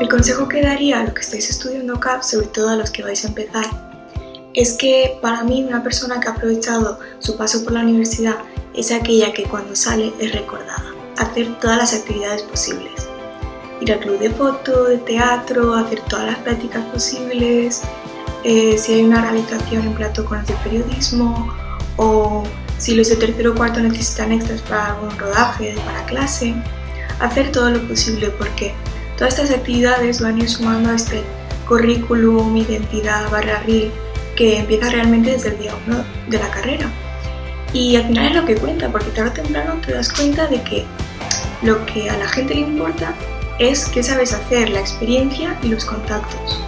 El consejo que daría a los que estáis estudiando CAP, sobre todo a los que vais a empezar, es que para mí una persona que ha aprovechado su paso por la universidad es aquella que cuando sale es recordada, hacer todas las actividades posibles. Ir al club de foto, de teatro, hacer todas las prácticas posibles, eh, si hay una realización en plato con los de periodismo. O si los de tercero o cuarto necesitan extras para algún rodaje, para clase, hacer todo lo posible porque Todas estas actividades van a ir sumando a este currículum, identidad, barra RIL, que empieza realmente desde el día 1 de la carrera. Y al final es lo que cuenta, porque tarde o temprano te das cuenta de que lo que a la gente le importa es qué sabes hacer, la experiencia y los contactos.